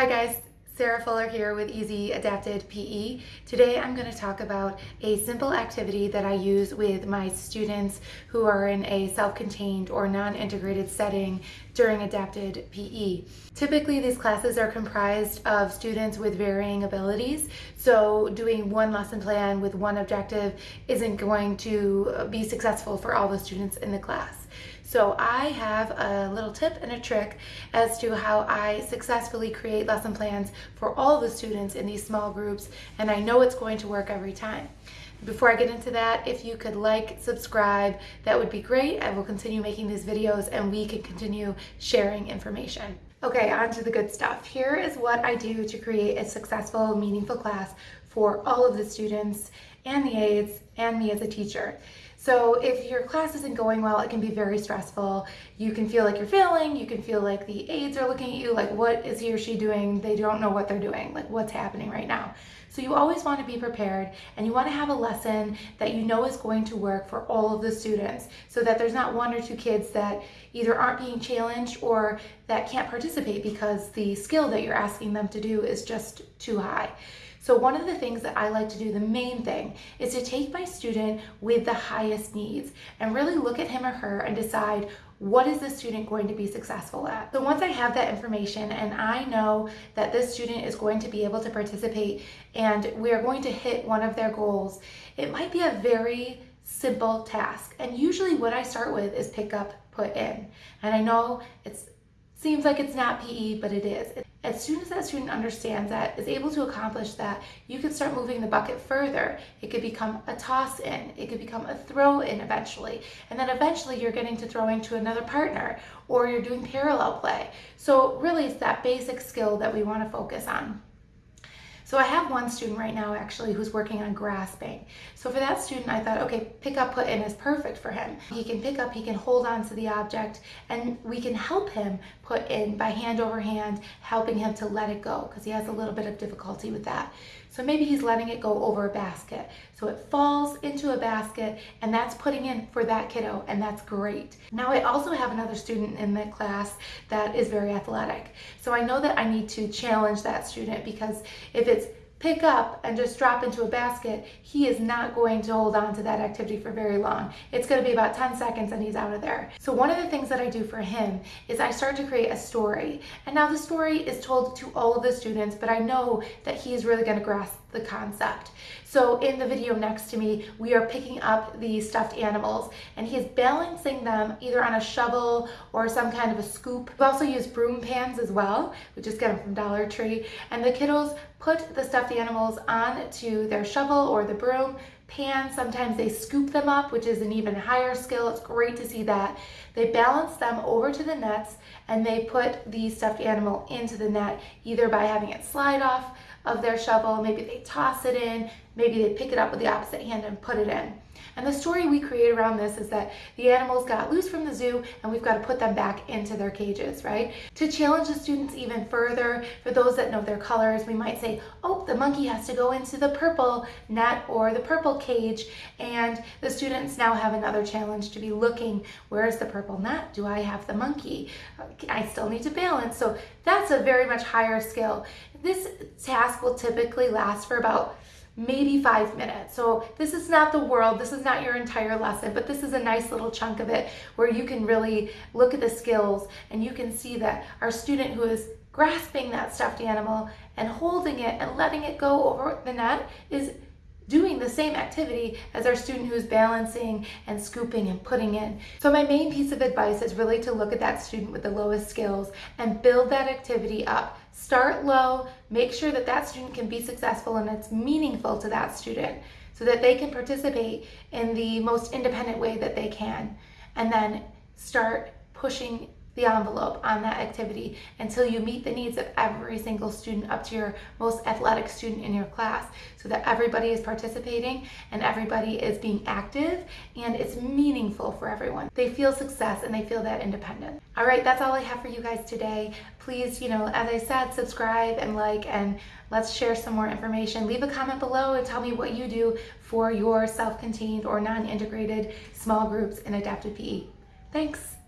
Hi guys, Sarah Fuller here with Easy Adapted PE. Today I'm going to talk about a simple activity that I use with my students who are in a self-contained or non-integrated setting during adapted PE. Typically these classes are comprised of students with varying abilities, so doing one lesson plan with one objective isn't going to be successful for all the students in the class. So I have a little tip and a trick as to how I successfully create lesson plans for all the students in these small groups, and I know it's going to work every time. Before I get into that, if you could like, subscribe, that would be great. I will continue making these videos and we can continue sharing information. Okay, on to the good stuff. Here is what I do to create a successful, meaningful class for all of the students and the aides and me as a teacher. So if your class isn't going well, it can be very stressful. You can feel like you're failing. You can feel like the aides are looking at you like, what is he or she doing? They don't know what they're doing, like what's happening right now. So you always want to be prepared and you want to have a lesson that you know is going to work for all of the students so that there's not one or two kids that either aren't being challenged or that can't participate because the skill that you're asking them to do is just too high. So one of the things that I like to do, the main thing, is to take my student with the highest needs and really look at him or her and decide what is the student going to be successful at? So once I have that information and I know that this student is going to be able to participate and we are going to hit one of their goals, it might be a very simple task. And usually what I start with is pick up, put in. And I know it seems like it's not PE, but it is. As soon as that student understands that, is able to accomplish that, you can start moving the bucket further. It could become a toss in, it could become a throw in eventually. And then eventually you're getting to throwing to another partner or you're doing parallel play. So really it's that basic skill that we wanna focus on. So I have one student right now actually who's working on grasping. So for that student, I thought, okay, pick up, put in is perfect for him. He can pick up, he can hold on to the object, and we can help him put in by hand over hand, helping him to let it go because he has a little bit of difficulty with that. So maybe he's letting it go over a basket. So it falls into a basket and that's putting in for that kiddo and that's great. Now I also have another student in the class that is very athletic. So I know that I need to challenge that student because if it's pick up and just drop into a basket, he is not going to hold on to that activity for very long. It's gonna be about 10 seconds and he's out of there. So one of the things that I do for him is I start to create a story. And now the story is told to all of the students, but I know that he is really gonna grasp the concept. So in the video next to me, we are picking up the stuffed animals and he is balancing them either on a shovel or some kind of a scoop. We also use broom pans as well. We just get them from Dollar Tree. And the kiddos put the stuffed animals on to their shovel or the broom pan. Sometimes they scoop them up, which is an even higher skill. It's great to see that. They balance them over to the nets and they put the stuffed animal into the net, either by having it slide off of their shovel, maybe they toss it in, maybe they pick it up with the opposite hand and put it in. And the story we create around this is that the animals got loose from the zoo and we've got to put them back into their cages, right? To challenge the students even further, for those that know their colors, we might say, oh, the monkey has to go into the purple net or the purple cage. And the students now have another challenge to be looking, where is the purple net? Do I have the monkey? I still need to balance. So that's a very much higher skill. This task will typically last for about maybe five minutes. So this is not the world, this is not your entire lesson, but this is a nice little chunk of it where you can really look at the skills and you can see that our student who is grasping that stuffed animal and holding it and letting it go over the net is doing the same activity as our student who's balancing and scooping and putting in. So my main piece of advice is really to look at that student with the lowest skills and build that activity up. Start low, make sure that that student can be successful and it's meaningful to that student so that they can participate in the most independent way that they can. And then start pushing the envelope on that activity until you meet the needs of every single student up to your most athletic student in your class so that everybody is participating and everybody is being active and it's meaningful for everyone. They feel success and they feel that independence. All right, that's all I have for you guys today. Please, you know, as I said, subscribe and like and let's share some more information. Leave a comment below and tell me what you do for your self-contained or non-integrated small groups in adaptive PE. Thanks.